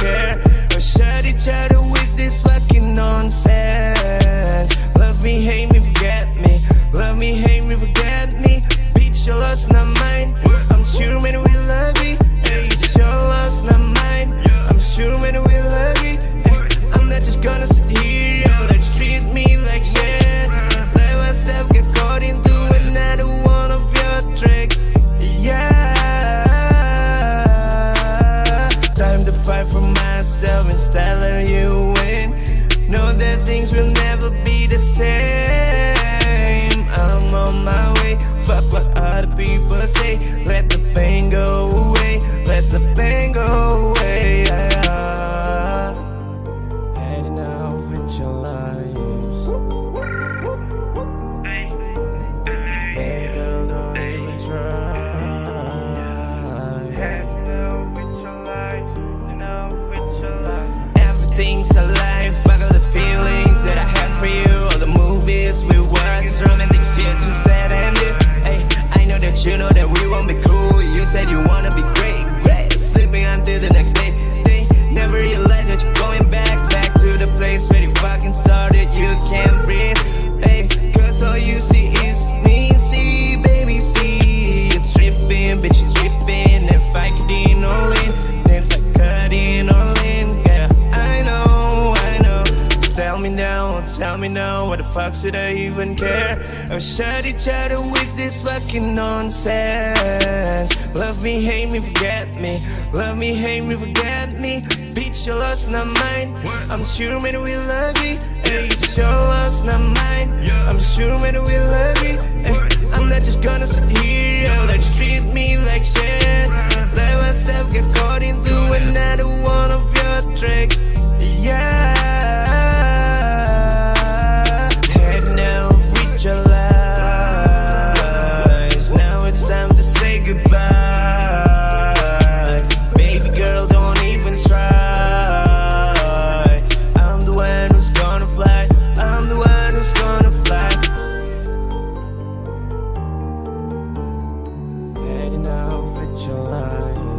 care. Or shut each other with this fucking nonsense. way You know that we won't be cool. You said you wanna be great, great Sleeping until the next day, day Never realized me now, why the fuck should I even care? I shot each other with this fucking nonsense. Love me, hate me, forget me. Love me, hate me, forget me. Bitch, you lost not mine I'm sure man we love you. Hey, you so lost not mine I'm sure man we love you. Hey, I'm not just going now, fit your line.